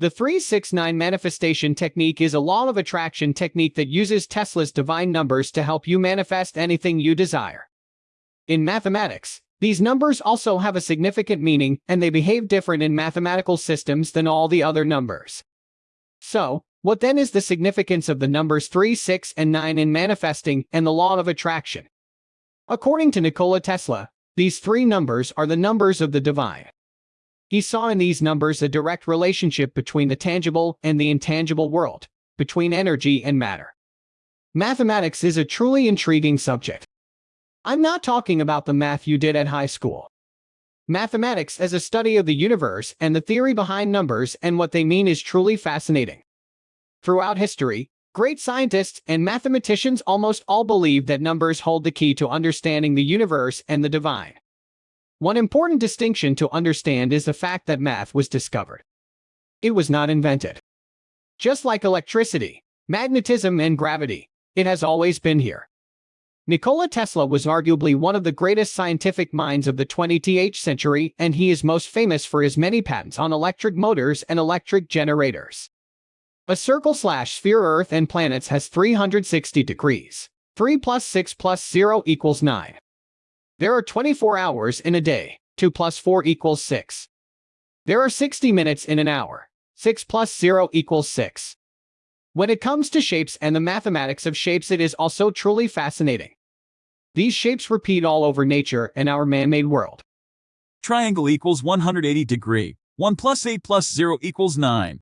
The 369 manifestation technique is a law of attraction technique that uses Tesla's divine numbers to help you manifest anything you desire. In mathematics, these numbers also have a significant meaning and they behave different in mathematical systems than all the other numbers. So, what then is the significance of the numbers 3, 6, and 9 in manifesting and the law of attraction? According to Nikola Tesla, these three numbers are the numbers of the divine. He saw in these numbers a direct relationship between the tangible and the intangible world, between energy and matter. Mathematics is a truly intriguing subject. I'm not talking about the math you did at high school. Mathematics as a study of the universe and the theory behind numbers and what they mean is truly fascinating. Throughout history, great scientists and mathematicians almost all believe that numbers hold the key to understanding the universe and the divine. One important distinction to understand is the fact that math was discovered. It was not invented. Just like electricity, magnetism, and gravity, it has always been here. Nikola Tesla was arguably one of the greatest scientific minds of the 20th century and he is most famous for his many patents on electric motors and electric generators. A circle slash sphere Earth and planets has 360 degrees. 3 plus 6 plus 0 equals 9. There are 24 hours in a day. 2 plus 4 equals 6. There are 60 minutes in an hour. 6 plus 0 equals 6. When it comes to shapes and the mathematics of shapes it is also truly fascinating. These shapes repeat all over nature and our man-made world. Triangle equals 180 degree. 1 plus 8 plus 0 equals 9.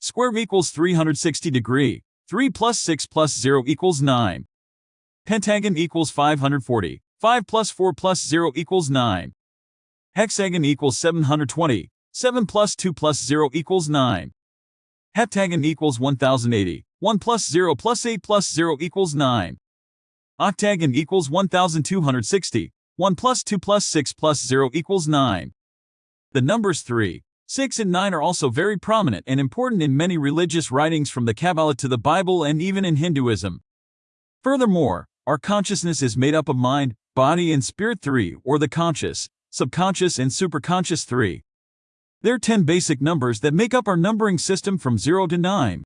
Square equals 360 degree. 3 plus 6 plus 0 equals 9. Pentagon equals 540. 5 plus 4 plus 0 equals 9. Hexagon equals 720. 7 plus 2 plus 0 equals 9. Heptagon equals 1080. 1 plus 0 plus 8 plus 0 equals 9. Octagon equals 1260. 1 plus 2 plus 6 plus 0 equals 9. The numbers 3, 6 and 9 are also very prominent and important in many religious writings from the Kabbalah to the Bible and even in Hinduism. Furthermore, our consciousness is made up of mind, body and spirit 3 or the conscious, subconscious and superconscious 3. There are 10 basic numbers that make up our numbering system from 0 to 9.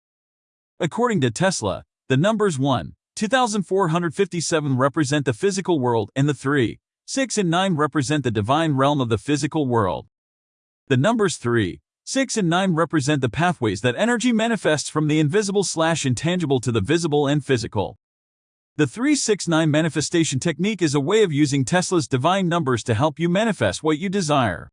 According to Tesla, the numbers 1, 2457 represent the physical world and the 3, 6 and 9 represent the divine realm of the physical world. The numbers 3, 6 and 9 represent the pathways that energy manifests from the invisible slash intangible to the visible and physical. The 369 manifestation technique is a way of using Tesla's divine numbers to help you manifest what you desire.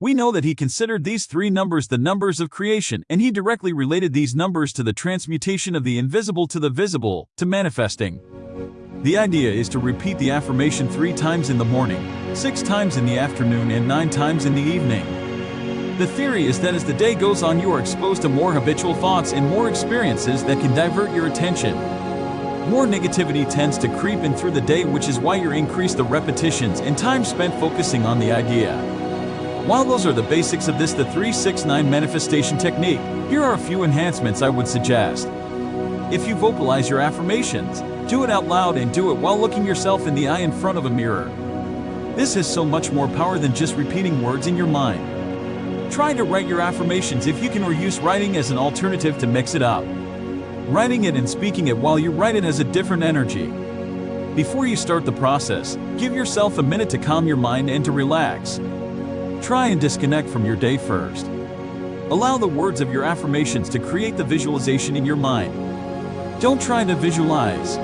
We know that he considered these three numbers the numbers of creation and he directly related these numbers to the transmutation of the invisible to the visible, to manifesting. The idea is to repeat the affirmation three times in the morning, six times in the afternoon and nine times in the evening. The theory is that as the day goes on you are exposed to more habitual thoughts and more experiences that can divert your attention, more negativity tends to creep in through the day which is why you increase the repetitions and time spent focusing on the idea. While those are the basics of this the 369 manifestation technique, here are a few enhancements I would suggest. If you vocalize your affirmations, do it out loud and do it while looking yourself in the eye in front of a mirror. This has so much more power than just repeating words in your mind. Try to write your affirmations if you can or use writing as an alternative to mix it up. Writing it and speaking it while you write it has a different energy. Before you start the process, give yourself a minute to calm your mind and to relax. Try and disconnect from your day first. Allow the words of your affirmations to create the visualization in your mind. Don't try to visualize.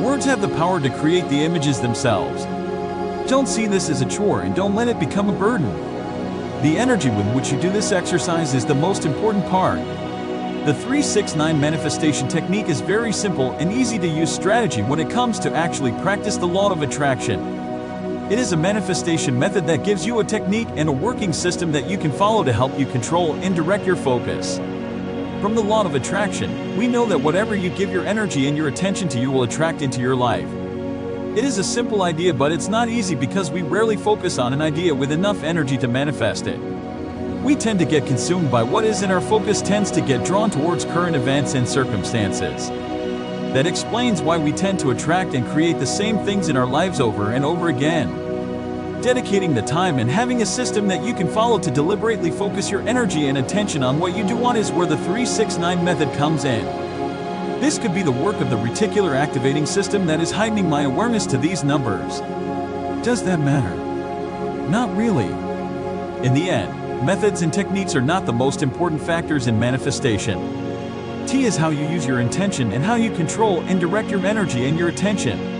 Words have the power to create the images themselves. Don't see this as a chore and don't let it become a burden. The energy with which you do this exercise is the most important part. The 369 manifestation technique is very simple and easy to use strategy when it comes to actually practice the law of attraction. It is a manifestation method that gives you a technique and a working system that you can follow to help you control and direct your focus. From the law of attraction, we know that whatever you give your energy and your attention to you will attract into your life. It is a simple idea but it's not easy because we rarely focus on an idea with enough energy to manifest it. We tend to get consumed by what is and our focus tends to get drawn towards current events and circumstances. That explains why we tend to attract and create the same things in our lives over and over again. dedicating the time and having a system that you can follow to deliberately focus your energy and attention on what you do want is where the 369 method comes in. This could be the work of the reticular activating system that is heightening my awareness to these numbers. Does that matter? Not really. In the end, methods and techniques are not the most important factors in manifestation. T is how you use your intention and how you control and direct your energy and your attention.